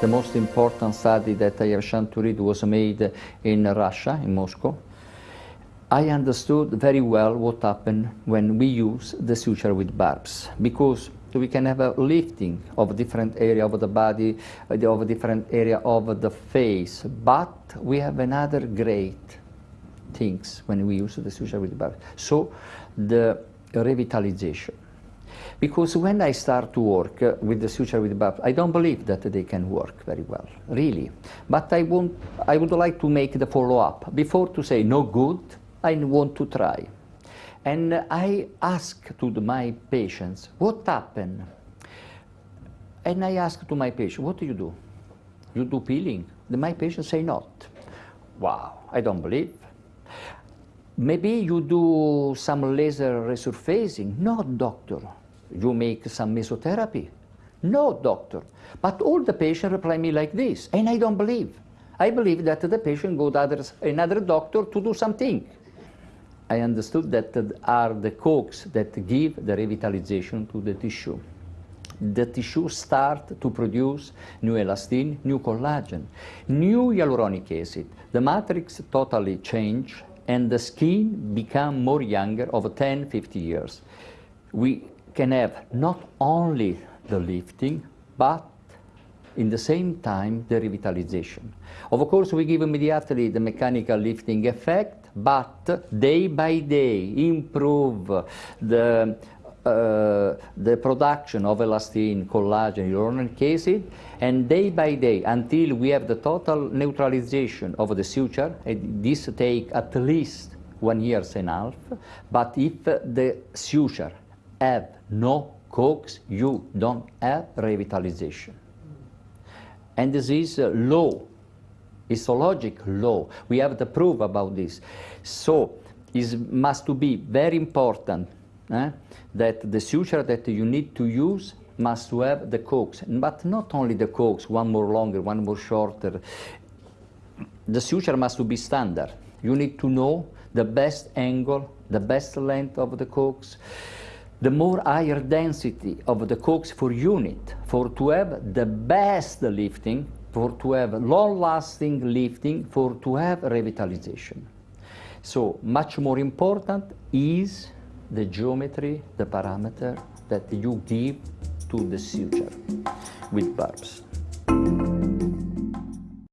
The most important study that I have chance to read was made in Russia, in Moscow. I understood very well what happened when we use the suture with barbs because we can have a lifting of a different area of the body, uh, of a different area of the face, but we have another great things when we use the suture with barbs. So the revitalization. Because when I start to work with the suture with barbs, I don't believe that they can work very well, really. But I, want, I would like to make the follow-up. Before to say no good, I want to try. And I ask to my patients, what happened? And I ask to my patient, what do you do? You do peeling? My patients say not. Wow, I don't believe. Maybe you do some laser resurfacing. No, doctor. You make some mesotherapy. No, doctor. But all the patients reply me like this, and I don't believe. I believe that the patient go to another doctor to do something. I understood that are the cogs that give the revitalization to the tissue. The tissue start to produce new elastin, new collagen, new hyaluronic acid. The matrix totally change and the skin become more younger of 10, 50 years. We can have not only the lifting, but in the same time the revitalization. Of course, we give immediately the mechanical lifting effect, but day by day improve the uh, the production of elastin, collagen, hyaluronic acid, and day by day until we have the total neutralization of the suture, this take at least one year and a half, but if the suture have no cogs, you don't have revitalization. And this is a law histologic law. We have the proof about this. So it must to be very important eh, that the suture that you need to use must have the cogs, but not only the cogs, one more longer, one more shorter. The suture must to be standard. You need to know the best angle, the best length of the cogs, the more higher density of the cogs for unit, for to have the best lifting, for to have long-lasting lifting, for to have revitalization. So much more important is the geometry, the parameter that you give to the suture with barbs.